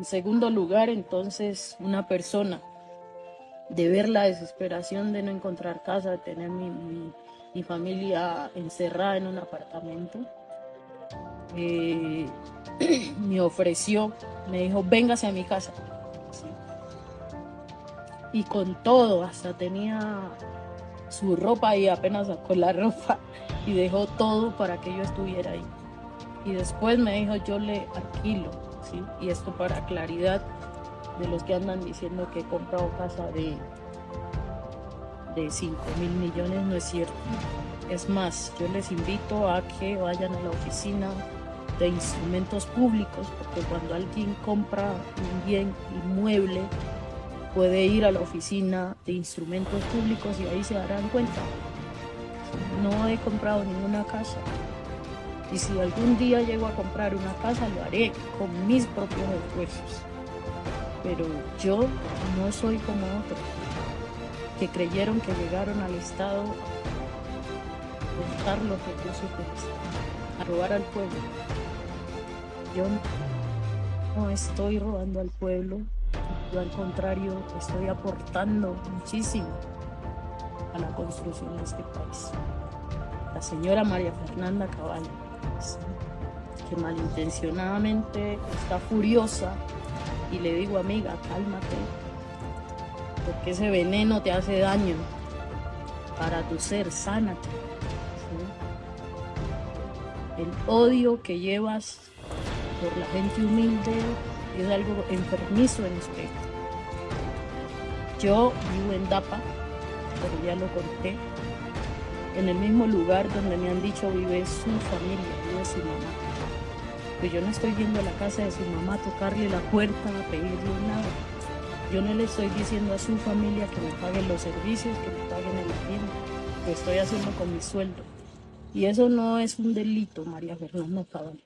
En segundo lugar, entonces, una persona de ver la desesperación de no encontrar casa, de tener mi, mi, mi familia encerrada en un apartamento, eh, me ofreció, me dijo, véngase a mi casa. Y con todo, hasta tenía su ropa y apenas sacó la ropa y dejó todo para que yo estuviera ahí. Y después me dijo, yo le alquilo, Y esto para claridad de los que andan diciendo que he comprado casa de, de 5 mil millones, no es cierto. Es más, yo les invito a que vayan a la oficina de instrumentos públicos, porque cuando alguien compra un bien inmueble, puede ir a la oficina de instrumentos públicos y ahí se darán cuenta. No he comprado ninguna casa. Y si algún día llego a comprar una casa, lo haré con mis propios esfuerzos. Pero yo no soy como otros que creyeron que llegaron al Estado a buscar los recursos a robar al pueblo. Yo no estoy robando al pueblo, yo al contrario estoy aportando muchísimo a la construcción de este país. La señora María Fernanda Caballo, que malintencionadamente está furiosa y le digo, amiga, cálmate, porque ese veneno te hace daño para tu ser, sánate. El odio que llevas por la gente humilde es algo enfermizo en usted. Yo vivo en Dapa, pero ya lo conté, en el mismo lugar donde me han dicho vive su familia, vive su mamá. Pues yo no estoy yendo a la casa de su mamá a tocarle la puerta, a pedirle nada. Yo no le estoy diciendo a su familia que me paguen los servicios, que me paguen el arriendo. Lo estoy haciendo con mi sueldo. Y eso no es un delito, María Fernanda Cabal.